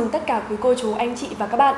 mừng tất cả quý cô chú, anh chị và các bạn.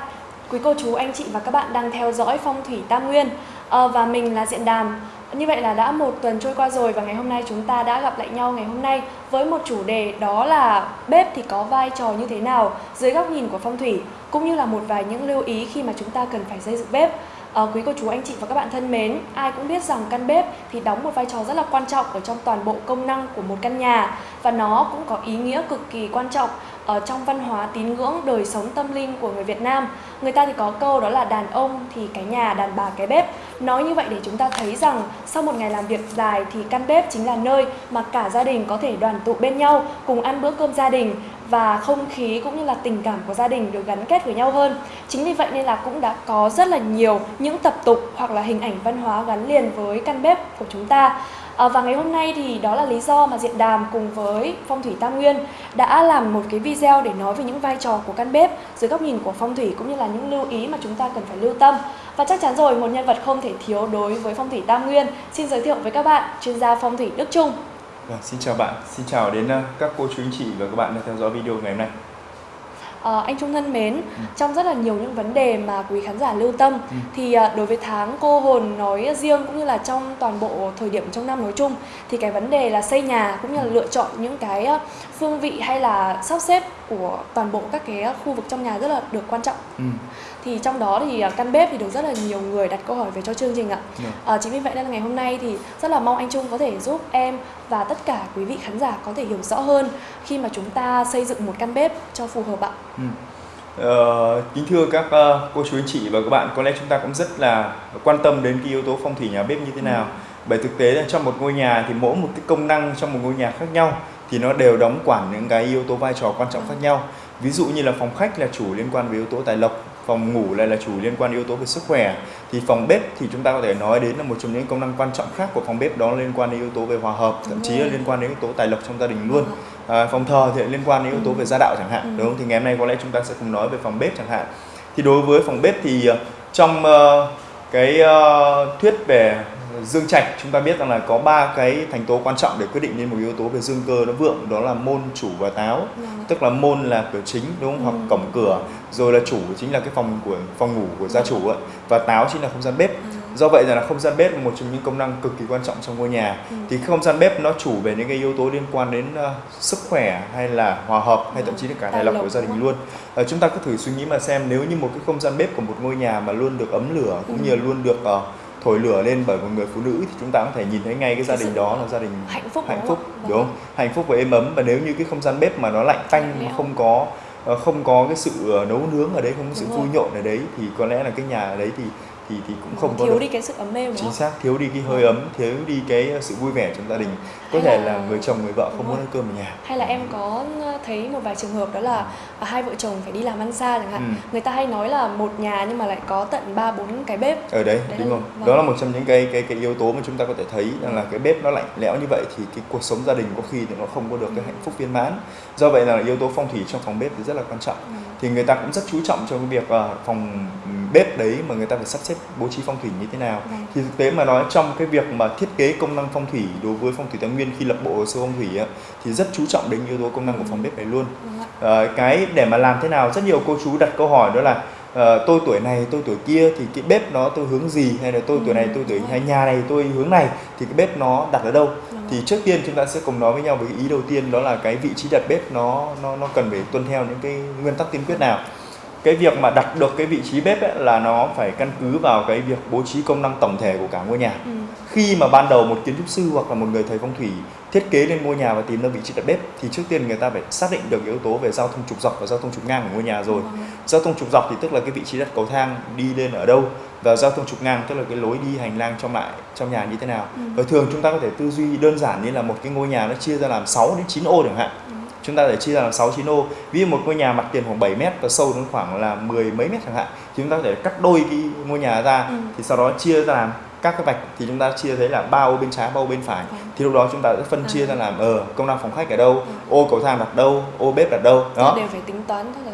Quý cô chú, anh chị và các bạn đang theo dõi Phong thủy Tam Nguyên à, và mình là Diện Đàm. Như vậy là đã một tuần trôi qua rồi và ngày hôm nay chúng ta đã gặp lại nhau ngày hôm nay với một chủ đề đó là bếp thì có vai trò như thế nào dưới góc nhìn của phong thủy cũng như là một vài những lưu ý khi mà chúng ta cần phải xây dựng bếp. À, quý cô chú anh chị và các bạn thân mến, ai cũng biết rằng căn bếp thì đóng một vai trò rất là quan trọng ở trong toàn bộ công năng của một căn nhà và nó cũng có ý nghĩa cực kỳ quan trọng ở trong văn hóa tín ngưỡng đời sống tâm linh của người Việt Nam. Người ta thì có câu đó là đàn ông thì cái nhà, đàn bà cái bếp. Nói như vậy để chúng ta thấy rằng sau một ngày làm việc dài thì căn bếp chính là nơi mà cả gia đình có thể đoàn tụ bên nhau, cùng ăn bữa cơm gia đình và không khí cũng như là tình cảm của gia đình được gắn kết với nhau hơn. Chính vì vậy nên là cũng đã có rất là nhiều những tập tục hoặc là hình ảnh văn hóa gắn liền với căn bếp của chúng ta. À, và ngày hôm nay thì đó là lý do mà Diện Đàm cùng với Phong thủy Tam Nguyên đã làm một cái video để nói về những vai trò của căn bếp dưới góc nhìn của phong thủy cũng như là những lưu ý mà chúng ta cần phải lưu tâm. Và chắc chắn rồi, một nhân vật không thể thiếu đối với Phong thủy Tam Nguyên. Xin giới thiệu với các bạn chuyên gia phong thủy Đức Trung. Vâng, xin chào bạn, xin chào đến ờ, các cô chú anh chị và các bạn đang theo dõi video ngày hôm nay. À, anh Trung thân mến, ừ. trong rất là nhiều những vấn đề mà quý khán giả lưu tâm ừ. thì à, đối với tháng cô hồn nói riêng cũng như là trong toàn bộ thời điểm trong năm nói chung thì cái vấn đề là xây nhà cũng như là lựa chọn những cái phương vị hay là sắp xếp của toàn bộ các cái khu vực trong nhà rất là được quan trọng. Ừ. Thì trong đó thì căn bếp thì được rất là nhiều người đặt câu hỏi về cho chương trình ạ. Ừ. À, chính vì vậy nên là ngày hôm nay thì rất là mong anh Trung có thể giúp em và tất cả quý vị khán giả có thể hiểu rõ hơn khi mà chúng ta xây dựng một căn bếp cho phù hợp ạ. Ừ. Uh, kính thưa các uh, cô chú anh chị và các bạn, có lẽ chúng ta cũng rất là quan tâm đến cái yếu tố phong thủy nhà bếp như thế nào. Ừ. Bởi thực tế là trong một ngôi nhà thì mỗi một cái công năng trong một ngôi nhà khác nhau thì nó đều đóng quản những cái yếu tố vai trò quan trọng khác nhau. Ví dụ như là phòng khách là chủ liên quan với yếu tố tài lộc, phòng ngủ lại là chủ liên quan yếu tố về sức khỏe. Thì phòng bếp thì chúng ta có thể nói đến là một trong những công năng quan trọng khác của phòng bếp đó liên quan đến yếu tố về hòa hợp thậm chí là liên quan đến yếu tố tài lộc trong gia đình luôn. à, phòng thờ thì liên quan đến yếu tố về gia đạo chẳng hạn. Đúng không thì ngày hôm nay có lẽ chúng ta sẽ cùng nói về phòng bếp chẳng hạn. Thì đối với phòng bếp thì ờ, trong uh, cái uh, thuyết về dương trạch. Chúng ta biết rằng là có ba cái thành tố quan trọng để quyết định nên một yếu tố về dương cơ nó vượng đó là môn chủ và táo. Ừ. tức là môn là cửa chính đúng không? Ừ. hoặc cổng cửa. Rồi là chủ chính là cái phòng của phòng ngủ của gia chủ ấy và táo chính là không gian bếp. Ừ. do vậy là không gian bếp là một trong những công năng cực kỳ quan trọng trong ngôi nhà. Ừ. thì không gian bếp nó chủ về những cái yếu tố liên quan đến uh, sức khỏe hay là hòa hợp hay thậm chí là cả tài lộc của gia đình luôn. Uh, chúng ta cứ thử suy nghĩ mà xem nếu như một cái không gian bếp của một ngôi nhà mà luôn được ấm lửa cũng như luôn được uh, thổi lửa lên bởi một người phụ nữ thì chúng ta có thể nhìn thấy ngay cái gia đình đó là gia đình hạnh phúc hạnh phúc đúng, đúng không? Hạnh phúc và êm ấm và nếu như cái không gian bếp mà nó lạnh tanh không có ờ, không có cái sự ờ, nấu nướng ở đấy không có sự vui nhộn ở đấy thì có lẽ là cái nhà ở đấy thì thì thì cũng không thiếu có đi cái sự ấm êm chính xác thiếu đi cái hơi ấm thiếu đi cái sự vui vẻ trong gia đình. Có hay thể là... là người chồng người vợ không muốn ăn cơm ở nhà. Hay là em có thấy một vài trường hợp đó là à, hai vợ chồng phải đi làm ăn xa chẳng hạn. Ừ. người ta hay nói là một nhà nhưng mà lại có tận ba bốn cái bếp. Ở đấy, đấy đúng là... không vâng. đó là một trong những cái cái cái yếu tố mà chúng ta có thể thấy rằng là cái bếp nó lạnh lẽo như vậy thì cái cuộc sống gia đình có khi thì nó không có được cái hạnh phúc viên mãn. Do vậy là yếu tố phong thủy trong phòng bếp thì rất là quan trọng. Ừ. thì người ta cũng rất chú trọng trong cái việc uh, phòng bếp đấy mà người ta phải sắp xếp bố trí phong thủy như thế nào. Vâng. thì thực tế mà nói trong cái việc mà thiết kế công năng phong thủy đối với phong thủy thái nguyên khi lập bộ hồ sơ phong thủy á, thì rất chú trọng đến yếu tố công năng của phòng bếp này luôn. À, cái để mà làm thế nào rất nhiều cô chú đặt câu hỏi đó là à, tôi tuổi này tôi tuổi kia thì cái bếp nó tôi hướng gì? Hay là tôi tuổi này tôi tuổi hay nhà này tôi hướng này thì cái bếp nó đặt ở đâu? Thì trước tiên chúng ta sẽ cùng nói với nhau cái ý đầu tiên đó là cái vị trí đặt bếp nó nó nó cần phải tuân theo những cái nguyên tắc tiên quyết nào cái việc mà đặt được cái vị trí bếp ấy, là nó phải căn cứ vào cái việc bố trí công năng tổng thể của cả ngôi nhà ừ. khi mà ban đầu một kiến trúc sư hoặc là một người thầy phong thủy thiết kế lên ngôi nhà và tìm ra vị trí đặt bếp thì trước tiên người ta phải xác định được yếu tố về giao thông trục dọc và giao thông trục ngang của ngôi nhà rồi ừ. giao thông trục dọc thì tức là cái vị trí đặt cầu thang đi lên ở đâu và giao thông trục ngang tức là cái lối đi hành lang trong lại trong nhà như thế nào ừ. và thường chúng ta có thể tư duy đơn giản như là một cái ngôi nhà nó chia ra làm 6 đến 9 ô chẳng hạn ừ chúng ta để chia ra làm 6 9 ô ví dụ một ngôi nhà mặt tiền khoảng 7 mét và sâu đến khoảng là 10 mấy mét chẳng hạn thì chúng ta có thể cắt đôi cái ngôi nhà ra ừ. thì sau đó chia ra làm các cái vạch thì chúng ta chia thấy là ba ô bên trái ba ô bên phải ừ. thì lúc đó chúng ta sẽ phân chia ra làm ở ờ, công năng phòng khách ở đâu ừ. ô cầu thang đặt đâu ô bếp đặt đâu đó đều phải tính toán là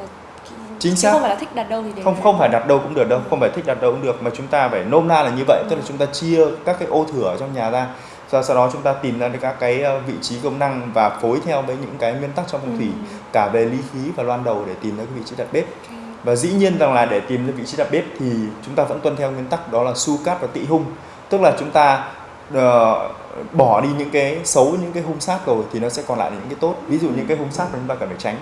chính xác không phải là thích đặt đâu thì đều không phải. không phải đặt đâu cũng được đâu không phải thích đặt đâu cũng được mà chúng ta phải nôm na là như vậy ừ. tức là chúng ta chia các cái ô thửa trong nhà ra Sau sau đó chúng ta tìm ra được các cái ờ, vị trí công năng và phối theo với những cái nguyên tắc trong phong thủy Ừ. cả về ly khí và loan đầu để tìm ra cái vị trí đặt bếp. Và dĩ nhiên rằng là để tìm ra vị trí đặt bếp thì chúng ta vẫn tuân theo nguyên tắc đó là su cát và tị hung. Tức là chúng ta ờ, bỏ đi những cái xấu những cái hung sát rồi thì nó sẽ còn lại những cái tốt. Ví dụ những cái hung sát mà chúng ta cần phải tránh.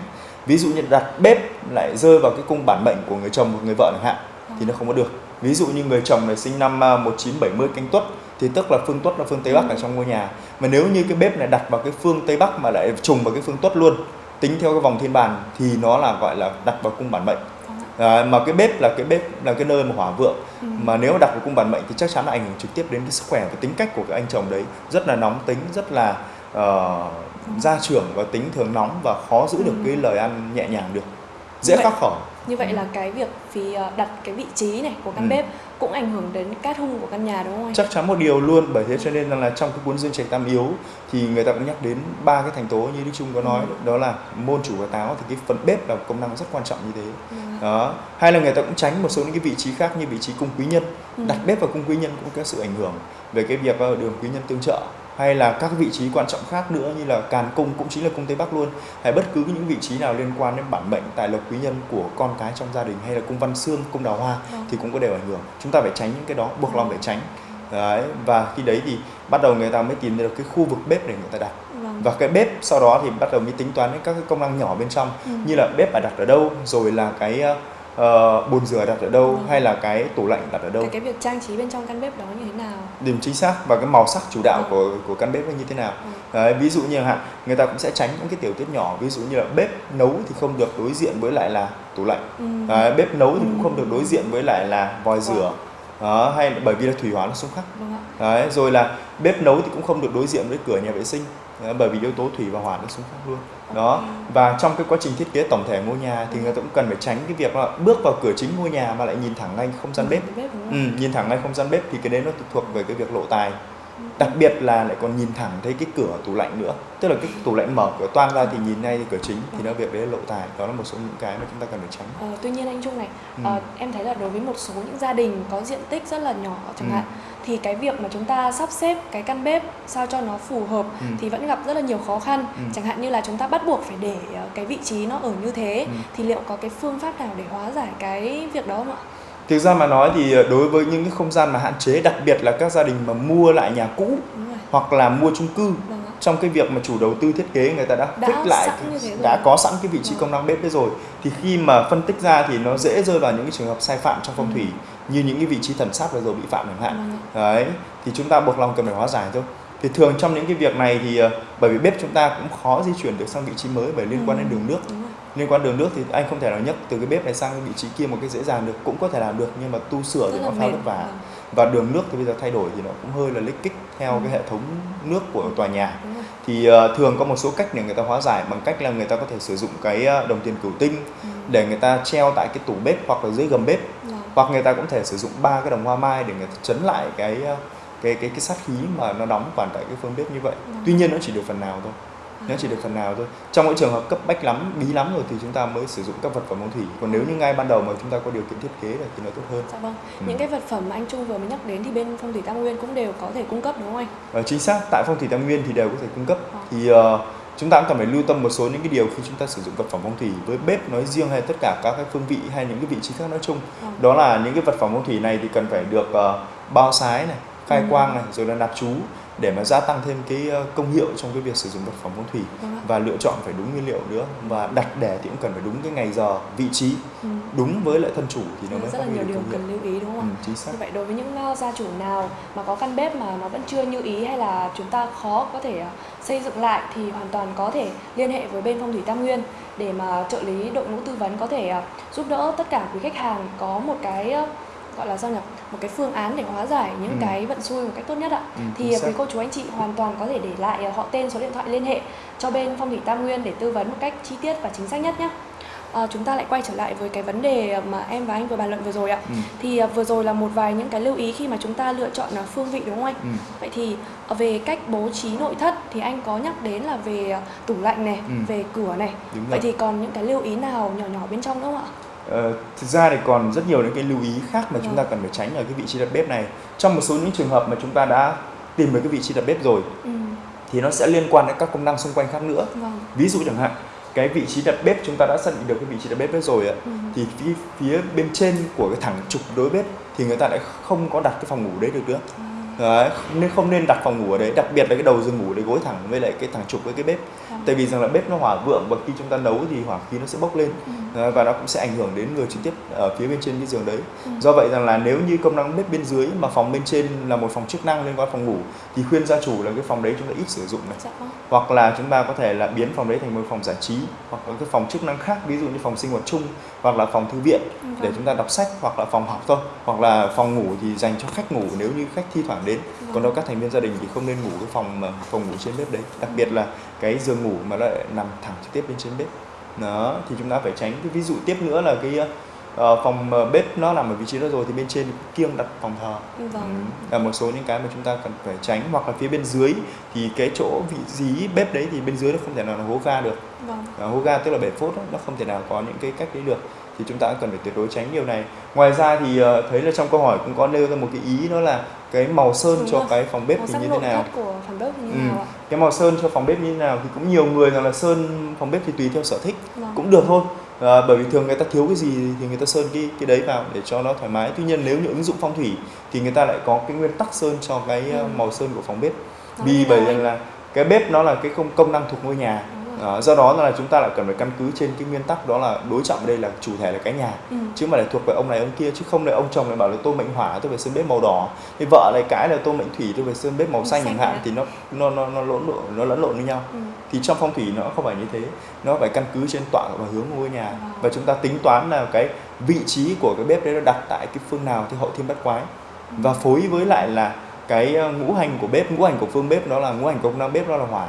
Ví dụ như đặt bếp lại rơi vào cái cung bản mệnh của người chồng hoặc người vợ chẳng hạn thì nó không có được. Ví dụ như người chồng này sinh năm à, 1970 canh tuất thì tức là phương tuất là phương tây bắc ở trong ngôi nhà. Mà nếu như cái bếp này đặt vào cái phương tây bắc mà lại trùng vào cái phương tuất luôn tính theo cái vòng thiên bàn thì nó là gọi là đặt vào cung bản mệnh à, mà cái bếp là cái bếp là cái nơi mà hỏa vượng Ừ. mà nếu đặt vào cung bản mệnh thì chắc chắn là ảnh hưởng trực tiếp đến cái sức khỏe và tính cách của cái anh chồng đấy rất là nóng tính rất là ờ, gia trưởng và tính thường nóng và khó giữ được Ừ. cái lời ăn nhẹ nhàng được dễ khắc khỏi Như vậy là cái việc vì ờ, đặt cái vị trí này của căn Ừ. bếp cũng ảnh hưởng đến cát hung của căn nhà đúng không anh? chắc chắn một điều luôn bởi thế cho nên là trong cái cuốn dương trạch tam yếu thì người ta cũng nhắc đến ba cái thành tố như đức trung có nói Ừ. đó là môn chủ và táo thì cái phần bếp là công năng rất quan trọng như thế ạ. đó hay là người ta cũng tránh một số những cái vị trí khác như vị trí cung quý nhân Ừ. đặt bếp vào cung quý nhân cũng có sự ảnh hưởng về cái việc ờ, đường quý nhân tương trợ hay là các vị trí quan trọng khác nữa như là càn cung cũng chính là cung tây bắc luôn hay bất cứ những vị trí nào liên quan đến bản mệnh tài lộc quý nhân của con cái trong gia đình hay là cung văn xương cung đào hoa Vâng. thì cũng có đều ảnh hưởng chúng ta phải tránh những cái đó buộc lòng phải tránh đấy và khi đấy thì bắt đầu người ta mới tìm được cái khu vực bếp để người ta đặt Vâng. và cái bếp sau đó thì bắt đầu mới tính toán đến các cái công năng nhỏ bên trong Ừ. như là bếp phải đặt ở đâu rồi là cái ờ, bồn rửa đặt ở đâu Vâng. hay là cái tủ lạnh đặt ở đâu Cái, cái việc trang trí bên trong căn bếp đó như thế nào? điểm chính xác và cái màu sắc chủ đạo Vâng. của của căn bếp là như thế nào Ừ. Đấy, ví dụ như hạn người ta cũng sẽ tránh những cái tiểu tiết nhỏ ví dụ như là bếp nấu thì không được đối diện với lại là tủ lạnh Ừ. Đấy, bếp nấu thì cũng Ừ. không được đối diện với lại là vòi rửa đó hay bởi vì là thủy hóa nó xung khắc. Đấy, rồi là bếp nấu thì cũng không được đối diện với cửa nhà vệ sinh bởi vì yếu tố thủy và hỏa nó xung khắc luôn. Đó. Và trong cái quá trình thiết kế tổng thể ngôi nhà thì người ta cũng cần phải tránh cái việc là bước vào cửa chính ngôi nhà mà lại nhìn thẳng ngay không gian bếp. Cái bếp ừ, nhìn thẳng ngay không gian bếp thì cái đấy nó thuộc về cái việc lộ tài. Ừ. đặc biệt là lại còn nhìn thẳng thấy cái cửa tủ lạnh nữa tức là cái tủ lạnh mở cửa toang ra thì nhìn ngay cửa chính thì nó việc đấy là lộ tài đó là một số những cái mà chúng ta cần phải tránh Ờ, tuy nhiên anh Trung này, Ừ. ờ, em thấy là đối với một số những gia đình có diện tích rất là nhỏ chẳng Ừ. hạn thì cái việc mà chúng ta sắp xếp cái căn bếp sao cho nó phù hợp Ừ. thì vẫn gặp rất là nhiều khó khăn. Ừ. Chẳng hạn như là chúng ta bắt buộc phải để ờ, cái vị trí nó ở như thế Ừ. thì liệu có cái phương pháp nào để hóa giải cái việc đó không ạ? Thực ra mà nói thì ờ, đối với những cái không gian mà hạn chế đặc biệt là các gia đình mà mua lại nhà cũ hoặc là mua chung cư trong cái việc mà chủ đầu tư thiết kế người ta đã, Đã fix lại đã có sẵn cái vị trí công năng bếp đấy rồi thì khi mà phân tích ra thì nó dễ rơi vào những cái trường hợp sai phạm trong phong Ừ. thủy như những cái vị trí thần sát vừa rồi bị phạm chẳng hạn. Đấy thì chúng ta buộc lòng cần phải hóa giải thôi. Thì thường trong những cái việc này thì ờ, bởi vì bếp chúng ta cũng khó di chuyển được sang vị trí mới bởi liên quan Ừ. đến đường nước. Liên quan đường nước thì anh không thể nào nhấc từ cái bếp này sang cái vị trí kia một cái dễ dàng được cũng có thể làm được nhưng mà tu sửa thì nó khá vất vả Vâng. và đường nước thì bây giờ thay đổi thì nó cũng hơi là lích kích theo Ừ. cái hệ thống nước của tòa nhà thì ờ, thường có một số cách để người ta hóa giải bằng cách là người ta có thể sử dụng cái ờ, đồng tiền cửu tinh Ừ. để người ta treo tại cái tủ bếp hoặc là dưới gầm bếp Vâng. hoặc người ta cũng thể sử dụng ba cái đồng hoa mai để người ta chấn lại cái ờ, cái cái cái sát khí mà nó đóng quản tại cái phương bếp như vậy Vâng. tuy nhiên nó chỉ được phần nào thôi nó chỉ được phần nào thôi trong những trường hợp cấp bách lắm bí lắm rồi thì chúng ta mới sử dụng các vật phẩm phong thủy còn nếu như ngay ban đầu mà chúng ta có điều kiện thiết kế rồi thì nó tốt hơn Dạ vâng. Ừ. Những cái vật phẩm mà anh Trung vừa mới nhắc đến thì bên phong thủy Tam Nguyên cũng đều có thể cung cấp đúng không anh? Và chính xác tại phong thủy tam nguyên thì đều có thể cung cấp Ờ. thì ờ, chúng ta cũng cần phải lưu tâm một số những cái điều khi chúng ta sử dụng vật phẩm phong thủy với bếp nói riêng hay tất cả các cái phương vị hay những cái vị trí khác nói chung Vâng. đó là những cái vật phẩm phong thủy này thì cần phải được ờ, bao sái này khai Ừ. quang này rồi là nạp chú để mà gia tăng thêm cái ờ, công hiệu trong cái việc sử dụng vật phẩm phong thủy Vâng và lựa chọn phải đúng nguyên liệu nữa và đặt để thì cũng cần phải đúng cái ngày giờ vị trí. Ừ. đúng với lại thân chủ thì nó mới rất là nhiều điều cần lưu ý đúng không ừ, chính xác. Như vậy đối với những ờ, gia chủ nào mà có căn bếp mà nó vẫn chưa như ý hay là chúng ta khó có thể ờ, xây dựng lại thì hoàn toàn có thể liên hệ với bên phong thủy Tam Nguyên để mà trợ lý đội ngũ tư vấn có thể giúp đỡ tất cả quý khách hàng có một cái gọi là sao nhỉ một cái phương án để hóa giải những Ừ. cái vận xui một cách tốt nhất ạ Ừ, thì xác. quý cô chú anh chị hoàn toàn có thể để lại ờ, họ tên số điện thoại liên hệ cho bên phong thủy Tam Nguyên để tư vấn một cách chi tiết và chính xác nhất nhé Ờ, chúng ta lại quay trở lại với cái vấn đề mà em và anh vừa bàn luận vừa rồi ạ ừ, thì à, vừa rồi là một vài những cái lưu ý khi mà chúng ta lựa chọn à, phương vị đúng không anh? ừ, Vậy thì à, về cách bố trí nội thất thì anh có nhắc đến là về à, tủ lạnh này, Ừ. về cửa này. đúng rồi. Vậy thì còn những cái lưu ý nào nhỏ nhỏ bên trong nữa không ạ? Ờ, thực ra thì còn rất nhiều những cái lưu ý khác mà chúng ta Vâng. cần phải tránh ở cái vị trí đặt bếp này trong một số những trường hợp mà chúng ta đã tìm được cái vị trí đặt bếp rồi ừ. thì nó sẽ liên quan đến các công năng xung quanh khác nữa vâng ví dụ chẳng hạn cái vị trí đặt bếp chúng ta đã xác định được cái vị trí đặt bếp rồi ạ ừ. thì phía, phía bên trên của cái thẳng trục đối bếp thì người ta lại không có đặt cái phòng ngủ đấy được nữa À, đấy nên không nên đặt phòng ngủ ở đấy đặc biệt là cái đầu giường ngủ để gối thẳng với lại cái thẳng trục với cái bếp vâng. tại vì rằng là bếp nó hỏa vượng và khi chúng ta nấu thì hỏa khí nó sẽ bốc lên Ừ. Đấy, và nó cũng sẽ ảnh hưởng đến người trực tiếp ở phía bên trên cái giường đấy Ừ. do vậy rằng là nếu như công năng bếp bên dưới mà phòng bên trên là một phòng chức năng liên quan phòng ngủ thì khuyên gia chủ là cái phòng đấy chúng ta ít sử dụng này dạ vâng hoặc là chúng ta có thể là biến phòng đấy thành một phòng giải trí hoặc là cái phòng chức năng khác ví dụ như phòng sinh hoạt chung hoặc là phòng thư viện Ừ, để chúng ta đọc sách hoặc là phòng học thôi hoặc là phòng ngủ thì dành cho khách ngủ nếu như khách thi thoảng đến. Vâng. còn đâu các thành viên gia đình thì không nên ngủ cái phòng mà phòng ngủ trên bếp đấy. Đặc biệt là cái giường ngủ mà lại nằm thẳng trực tiếp bên trên bếp. Đó thì chúng ta phải tránh cái ví dụ tiếp nữa là cái ờ, phòng ờ, bếp nó nằm ở vị trí đó rồi thì bên trên kiêng đặt phòng thờ. Vâng. Ừ, là một số những cái mà chúng ta cần phải tránh. Hoặc là phía bên dưới thì cái chỗ vị trí bếp đấy thì bên dưới nó không thể nào là hố ga được. Vâng. Hố ga tức là bể phốt đó, nó không thể nào có những cái cách đấy được. Thì chúng ta cần phải tuyệt đối tránh điều này. Ngoài ra thì ờ, thấy là trong câu hỏi cũng có nêu ra một cái ý đó là cái màu sơn Đúng cho rồi. cái phòng bếp màu thì như thế nào của phòng bếp như Ừ. nào ạ cái màu sơn cho phòng bếp như thế nào thì cũng nhiều người rằng là sơn phòng bếp thì tùy theo sở thích vâng cũng được thôi à, bởi vì thường người ta thiếu cái gì thì người ta sơn cái cái đấy vào để cho nó thoải mái tuy nhiên nếu như ứng dụng phong thủy thì người ta lại có cái nguyên tắc sơn cho cái ờ, Ừ. màu sơn của phòng bếp vì bởi anh? là cái bếp nó là cái công công năng thuộc ngôi nhà Đúng Đó, do đó là chúng ta lại cần phải căn cứ trên cái nguyên tắc đó là đối trọng ở đây là chủ thể là cái nhà Ừ. chứ mà lại thuộc về ông này ông kia chứ không lại ông chồng lại bảo là tôi mệnh hỏa tôi phải sơn bếp màu đỏ thì vợ lại cãi là tôi mệnh thủy tôi phải sơn bếp màu xanh chẳng hạn à? thì nó nó nó nó lẫn lộn nó lẫn lộn với nhau Ừ. thì trong phong thủy nó không phải như thế nó phải căn cứ trên tọa và hướng của ngôi nhà Wow. và chúng ta tính toán là cái vị trí của cái bếp đấy nó đặt tại cái phương nào thì hậu thiên bát quái và phối với lại là cái ờ, ngũ hành của bếp ngũ hành của phương bếp đó là ngũ hành công năng bếp đó là hỏa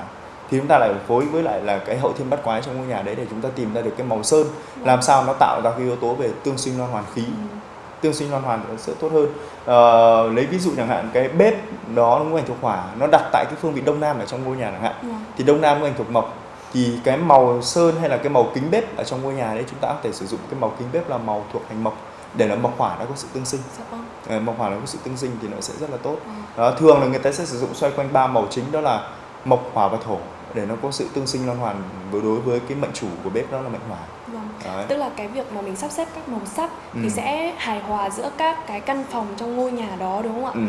thì chúng ta lại phối với lại là cái hậu thiên bát quái trong ngôi nhà đấy để chúng ta tìm ra được cái màu sơn làm sao nó tạo ra cái yếu tố về tương sinh loan hoàn khí. Ừ. tương sinh loan hoàn sẽ tốt hơn. Ờ, lấy ví dụ chẳng hạn cái bếp đó ngũ hành thuộc hỏa nó đặt tại cái phương vị đông nam ở trong ngôi nhà chẳng hạn. Vâng. thì đông nam ngũ hành thuộc mộc thì cái màu sơn hay là cái màu kính bếp ở trong ngôi nhà đấy chúng ta có thể sử dụng cái màu kính bếp là màu thuộc hành mộc để là mộc hỏa nó có sự tương sinh. Dạ vâng. Ờ, mộc hỏa nó có sự tương sinh thì nó sẽ rất là tốt. Đó, thường là người ta sẽ sử dụng xoay quanh ba màu chính đó là mộc hỏa và thổ để nó có sự tương sinh loan hoàn với đối với cái mệnh chủ của bếp đó là mệnh hỏa vâng đấy. tức là cái việc mà mình sắp xếp các màu sắc Ừ. thì sẽ hài hòa giữa các cái căn phòng trong ngôi nhà đó đúng không ạ ừ.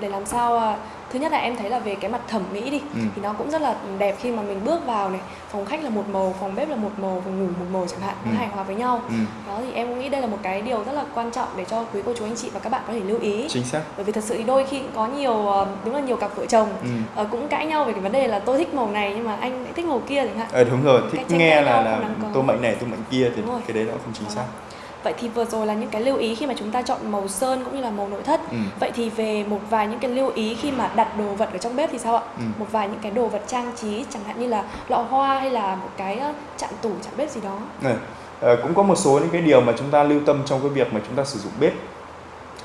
Để làm sao à, thứ nhất là em thấy là về cái mặt thẩm mỹ đi Ừ. thì nó cũng rất là đẹp khi mà mình bước vào này. Phòng khách là một màu phòng bếp là một màu phòng ngủ một màu chẳng hạn nó Ừ. hài hòa với nhau. Ừ. đó thì em cũng nghĩ đây là một cái điều rất là quan trọng để cho quý cô chú anh chị và các bạn có thể lưu ý. Chính xác. Bởi vì thật sự thì đôi khi có nhiều ờ, đúng là nhiều cặp vợ chồng ừ. ờ, cũng cãi nhau về cái vấn đề là tôi thích màu này nhưng mà anh lại thích màu kia chẳng hạn. Ờ, đúng rồi thích nghe là là tôi mệnh này tôi mệnh kia thì cái đấy nó không chính xác vậy thì vừa rồi là những cái lưu ý khi mà chúng ta chọn màu sơn cũng như là màu nội thất ừ. vậy thì về một vài những cái lưu ý khi mà đặt đồ vật ở trong bếp thì sao ạ Ừ. một vài những cái đồ vật trang trí chẳng hạn như là lọ hoa hay là một cái chạn tủ chạn bếp gì đó Này, ờ, cũng có một số những cái điều mà chúng ta lưu tâm trong cái việc mà chúng ta sử dụng bếp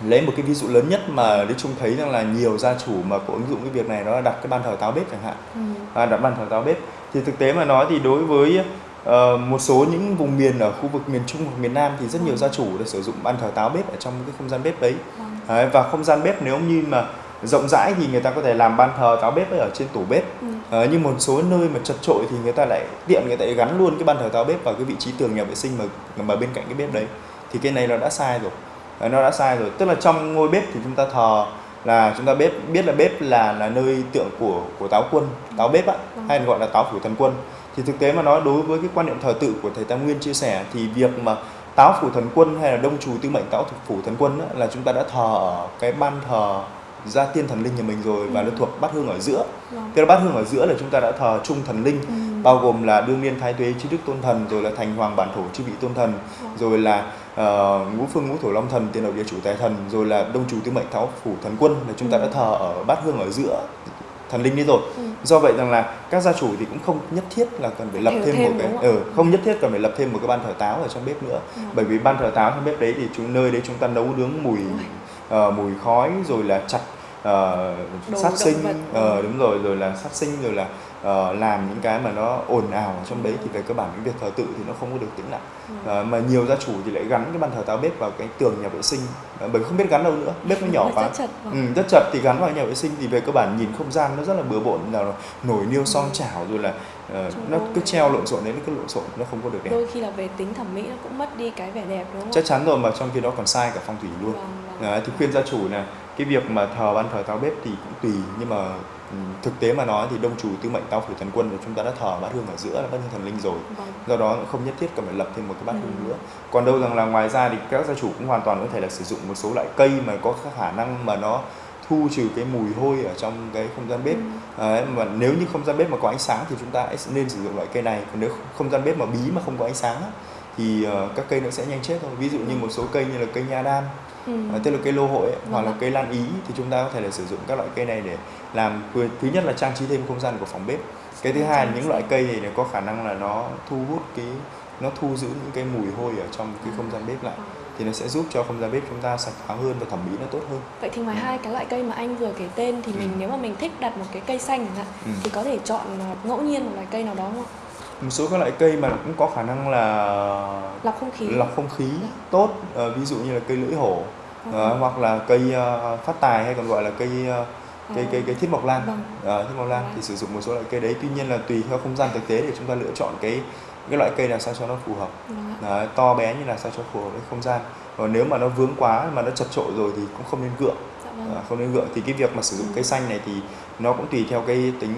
lấy một cái ví dụ lớn nhất mà Lý Trung thấy rằng là nhiều gia chủ mà có ứng dụng cái việc này đó là đặt cái ban thờ táo bếp chẳng hạn ừ. à, đặt ban thờ táo bếp thì thực tế mà nói thì đối với ờ, một số những vùng miền ở khu vực miền Trung hoặc miền Nam thì rất nhiều gia chủ đã sử dụng ban thờ táo bếp ở trong cái không gian bếp đấy vâng. Đấy, và không gian bếp nếu như mà rộng rãi thì người ta có thể làm ban thờ táo bếp ở trên tủ bếp Ừ. Ờ, nhưng một số nơi mà chật trội thì người ta lại tiện người ta lại gắn luôn cái ban thờ táo bếp vào cái vị trí tường nhà vệ sinh mà mà bên cạnh cái bếp đấy thì cái này nó đã sai rồi Ờ, nó đã sai rồi tức là trong ngôi bếp thì chúng ta thờ là chúng ta bếp biết là bếp là là nơi tượng của của táo quân táo bếp á Vâng. hay gọi là táo phủ thần quân thì thực tế mà nói đối với cái quan niệm thờ tự của thầy Tam Nguyên chia sẻ thì việc mà táo phủ thần quân hay là đông trù tư mệnh táo phủ thần quân á, là chúng ta đã thờ ở cái ban thờ gia tiên thần linh nhà mình rồi và Ừ. nó thuộc bát hương ở giữa Vâng. tức là bát hương ở giữa là chúng ta đã thờ chung thần linh Ừ. bao gồm là đương niên thái tuế chư đức tôn thần rồi là thành hoàng bản thổ chư vị tôn thần Vâng. rồi là ờ, ngũ phương ngũ thổ long thần tiền đầu địa chủ tài thần rồi là đông chủ tư mệnh tháo phủ thần quân là chúng ta Ừ. đã thờ ở bát hương ở giữa thần linh đấy rồi Ừ. do vậy rằng là các gia chủ thì cũng không nhất thiết là cần phải lập thêm, thêm một cái ừ, không nhất thiết cần phải lập thêm một cái ban thờ táo ở trong bếp nữa Ừ. bởi vì ban thờ táo trong bếp đấy thì chúng nơi đấy chúng ta nấu nướng mùi ờ, mùi khói rồi là chặt uh, sát sinh uh, đúng rồi rồi là sát sinh rồi là uh, làm những cái mà nó ồn ào ở trong đấy thì về cơ bản cái việc thờ tự thì nó không có được tĩnh lặng uh, mà nhiều gia chủ thì lại gắn cái bàn thờ táo bếp vào cái tường nhà vệ sinh uh, bởi không biết gắn đâu nữa bếp nó nhỏ quá. rất chật, ừ, rất chật thì gắn vào nhà vệ sinh thì về cơ bản nhìn không gian nó rất là bừa bộn là nổi niêu son chảo rồi là uh, nó cứ treo lộn xộn đấy nó cứ lộn xộn nó không có được đẹp. Đôi khi là về tính thẩm mỹ nó cũng mất đi cái vẻ đẹp đúng không? Chắc chắn rồi mà trong khi đó còn sai cả phong thủy luôn. Vâng, vâng. Đấy, thì khuyên gia chủ là cái việc mà thờ ban thờ táo bếp thì cũng tùy nhưng mà ừ, thực tế mà nói thì đông chủ tư mệnh tao phủ thần quân và chúng ta đã thờ bát hương ở giữa là bát hương thần linh rồi vâng. do đó không nhất thiết cần phải lập thêm một cái bát ừ. hương nữa còn đâu rằng là ngoài ra thì các gia chủ cũng hoàn toàn có thể là sử dụng một số loại cây mà có khả năng mà nó thu trừ cái mùi hôi ở trong cái không gian bếp ừ. à, mà nếu như không gian bếp mà có ánh sáng thì chúng ta nên sử dụng loại cây này còn nếu không gian bếp mà bí mà không có ánh sáng thì uh, các cây nó sẽ nhanh chết thôi ví dụ như một số cây như là cây nha đam ừ. uh, tức là cây lô hội ấy, hoặc là cây lan ý thì chúng ta có thể là sử dụng các loại cây này để làm thứ nhất là trang trí thêm không gian của phòng bếp cái thứ hai là những loại cây này có khả năng là nó thu hút cái nó thu giữ những cái mùi hôi ở trong cái không gian bếp lại ừ. thì nó sẽ giúp cho không gian bếp chúng ta sạch thoáng hơn và thẩm mỹ nó tốt hơn. Vậy thì ngoài hai cái loại cây mà anh vừa kể tên thì mình ừ. nếu mà mình thích đặt một cái cây xanh chẳng hạn ừ. thì có thể chọn ngẫu nhiên một loại cây nào đó không ạ? Một số các loại cây mà cũng có khả năng là lọc không khí lọc không khí yeah. Dạ. tốt à, ví dụ như là cây lưỡi hổ uh, à, hoặc là cây uh, phát tài hay còn gọi là cây uh, cây cây cây thiết mộc lan vâng. uh, thiết mộc lan vâng. thì sử dụng một số loại cây đấy tuy nhiên là tùy theo không gian thực tế để chúng ta lựa chọn cái cái loại cây làm sao cho nó phù hợp vâng. Đấy, to bé như là sao cho phù hợp với không gian còn nếu mà nó vướng quá mà nó chật trội rồi thì cũng không nên gượng vâng. À, không nên gượng thì cái việc mà sử dụng ừ. cây xanh này thì nó cũng tùy theo cái tính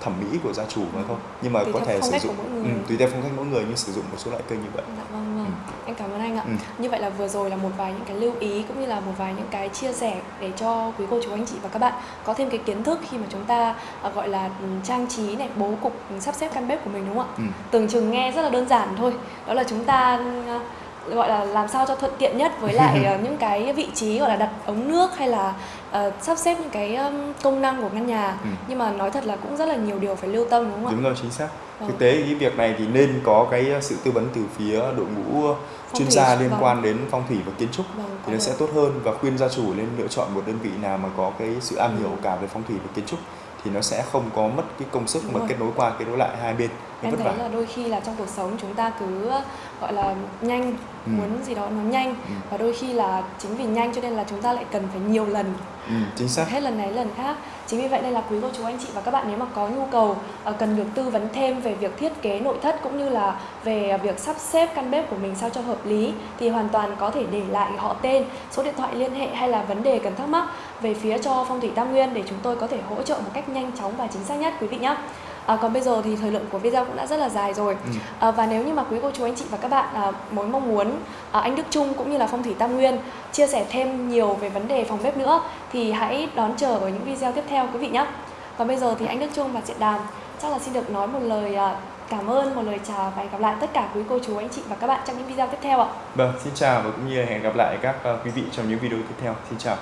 thẩm mỹ của gia chủ mà thôi nhưng mà tùy có thể sử dụng ừ, tùy theo phong cách mỗi người nhưng sử dụng một số loại cây như vậy dạ vâng, vâng. Ừ. anh cảm ơn anh ạ ừ. như vậy là vừa rồi là một vài những cái lưu ý cũng như là một vài những cái chia sẻ để cho quý cô chú anh chị và các bạn có thêm cái kiến thức khi mà chúng ta uh, gọi là ừ, trang trí này bố cục sắp xếp căn bếp của mình đúng không ạ ừ. tưởng chừng nghe rất là đơn giản thôi đó là chúng ta uh, gọi là làm sao cho thuận tiện nhất với lại uh, những cái vị trí gọi là đặt ống nước hay là uh, sắp xếp những cái um, công năng của căn nhà ừ. nhưng mà nói thật là cũng rất là nhiều điều phải lưu tâm đúng không ạ? Đúng rồi chính xác. Vâng. Thực tế cái việc này thì nên có cái sự tư vấn từ phía đội ngũ phong chuyên gia liên vâng. quan đến phong thủy và kiến trúc vâng, thì nó được. sẽ tốt hơn và khuyên gia chủ nên lựa chọn một đơn vị nào mà có cái sự am hiểu ừ. cả về phong thủy và kiến trúc thì nó sẽ không có mất cái công sức Đúng mà rồi. kết nối qua kết nối lại hai bên em thấy là đôi khi là trong cuộc sống chúng ta cứ gọi là nhanh ừ. muốn gì đó nó nhanh. Ừ. và đôi khi là chính vì nhanh cho nên là chúng ta lại cần phải nhiều lần. Ừ, chính xác. Hết lần này lần khác. Chính vì vậy nên là quý cô chú anh chị và các bạn nếu mà có nhu cầu uh, cần được tư vấn thêm về việc thiết kế nội thất cũng như là về việc sắp xếp căn bếp của mình sao cho hợp lý thì hoàn toàn có thể để lại họ tên số điện thoại liên hệ hay là vấn đề cần thắc mắc về phía cho phong thủy tam nguyên để chúng tôi có thể hỗ trợ một cách nhanh chóng và chính xác nhất quý vị nhé À, còn bây giờ thì thời lượng của video cũng đã rất là dài rồi ừ. à, và nếu như mà quý cô chú anh chị và các bạn à, muốn mong muốn à, anh Đức Trung cũng như là Phong thủy Tam Nguyên chia sẻ thêm nhiều về vấn đề phòng bếp nữa thì hãy đón chờ ở những video tiếp theo quý vị nhé. Còn bây giờ thì anh Đức Trung và Diện Đàm chắc là xin được nói một lời à, cảm ơn một lời chào và hẹn gặp lại tất cả quý cô chú anh chị và các bạn trong những video tiếp theo ạ. Vâng, xin chào và cũng như hẹn gặp lại các uh, quý vị trong những video tiếp theo. Xin chào.